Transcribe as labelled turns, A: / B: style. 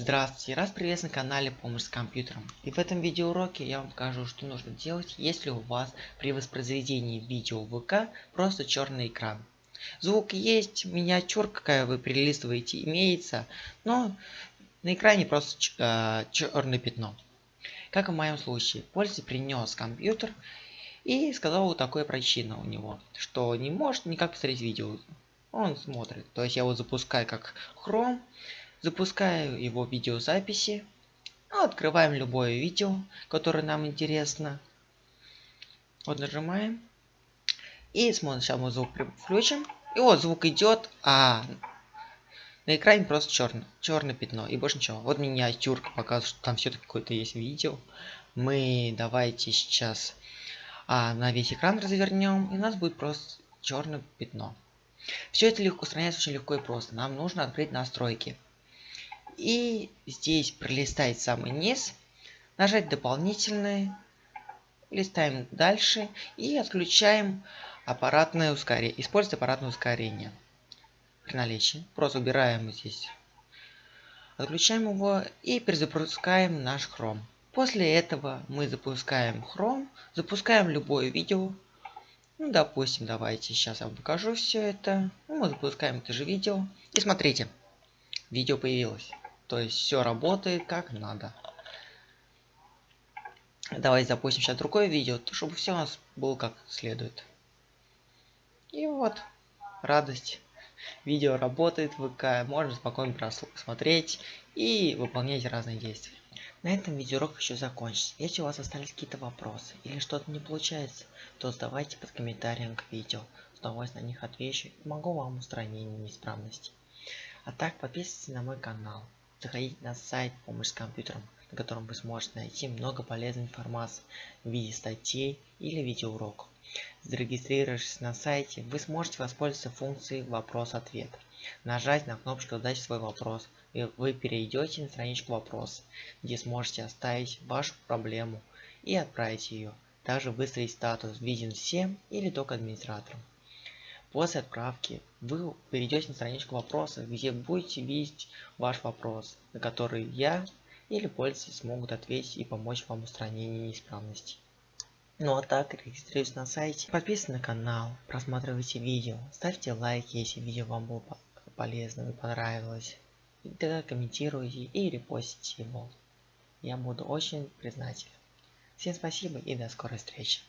A: Здравствуйте, раз приветствую на канале Помощь с компьютером. И в этом видеоуроке я вам покажу, что нужно делать, если у вас при воспроизведении видео ВК просто черный экран. Звук есть, миниатюр, какая вы перелистываете, имеется, но на экране просто э, черное пятно. Как в моем случае, пользователь принес компьютер и сказал вот такое причина у него, что не может никак посмотреть видео. Он смотрит, то есть я его запускаю как Chrome, Запускаю его видеозаписи. Ну, открываем любое видео, которое нам интересно. Вот нажимаем. И смотрим, сейчас мы звук включим. И вот звук идет, а на экране просто черное, черное пятно и больше ничего. Вот миниатюрка показывает, что там все-таки какое-то есть видео. Мы давайте сейчас а, на весь экран развернем, и у нас будет просто черное пятно. Все это легко устраняется очень легко и просто. Нам нужно открыть настройки. И здесь пролистать самый низ, нажать дополнительные, листаем дальше и отключаем аппаратное ускорение. Использовать аппаратное ускорение при наличии. Просто убираем здесь. Отключаем его и перезапускаем наш Chrome. После этого мы запускаем Chrome, запускаем любое видео. Ну, допустим, давайте сейчас я вам покажу все это. Ну, мы запускаем это же видео. И смотрите, видео появилось. То есть все работает как надо. Давайте запустим сейчас другое видео, чтобы все у нас было как следует. И вот, радость. Видео работает ВК, можно спокойно просмотреть и выполнять разные действия. На этом видеоурок хочу закончить. Если у вас остались какие-то вопросы или что-то не получается, то задавайте под комментарием к видео. С удовольствием на них отвечу и помогу вам устранению неисправностей. А так подписывайтесь на мой канал. Заходите на сайт «Помощь с компьютером», на котором вы сможете найти много полезной информации в виде статей или видеоуроков. Зарегистрировавшись на сайте, вы сможете воспользоваться функцией «Вопрос-ответ». Нажать на кнопочку «Задать свой вопрос», и вы перейдете на страничку «Вопрос», где сможете оставить вашу проблему и отправить ее. Также выставить статус «Виден всем» или только администраторам. После отправки вы перейдете на страничку вопросов, где будете видеть ваш вопрос, на который я или пользователи смогут ответить и помочь вам в устранении неисправностей. Ну а так, регистрируйтесь на сайте, подписывайтесь на канал, просматривайте видео, ставьте лайки, если видео вам было полезно и понравилось. И тогда комментируйте и репостите его. Я буду очень признателен. Всем спасибо и до скорой встречи.